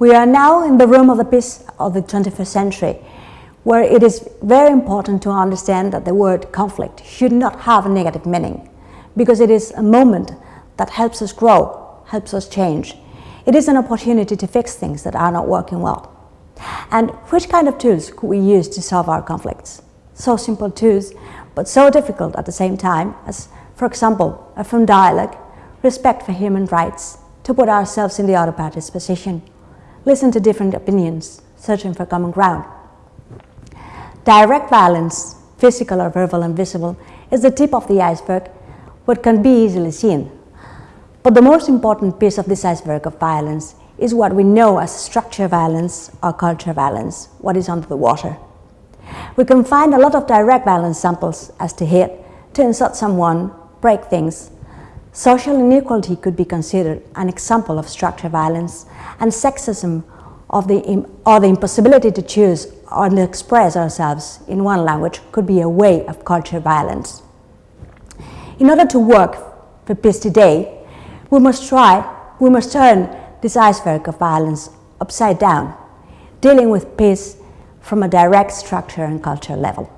We are now in the room of the peace of the 21st century, where it is very important to understand that the word conflict should not have a negative meaning, because it is a moment that helps us grow, helps us change. It is an opportunity to fix things that are not working well. And which kind of tools could we use to solve our conflicts? So simple tools, but so difficult at the same time as, for example, a firm dialogue, respect for human rights, to put ourselves in the other party's position, listen to different opinions, searching for common ground. Direct violence, physical or verbal and visible, is the tip of the iceberg, what can be easily seen. But the most important piece of this iceberg of violence is what we know as structure violence or culture violence, what is under the water. We can find a lot of direct violence samples as to hit, to insult someone, break things, Social inequality could be considered an example of structural violence and sexism of the, or the impossibility to choose or to express ourselves in one language could be a way of cultural violence. In order to work for peace today, we must try, we must turn this iceberg of violence upside down, dealing with peace from a direct structure and cultural level.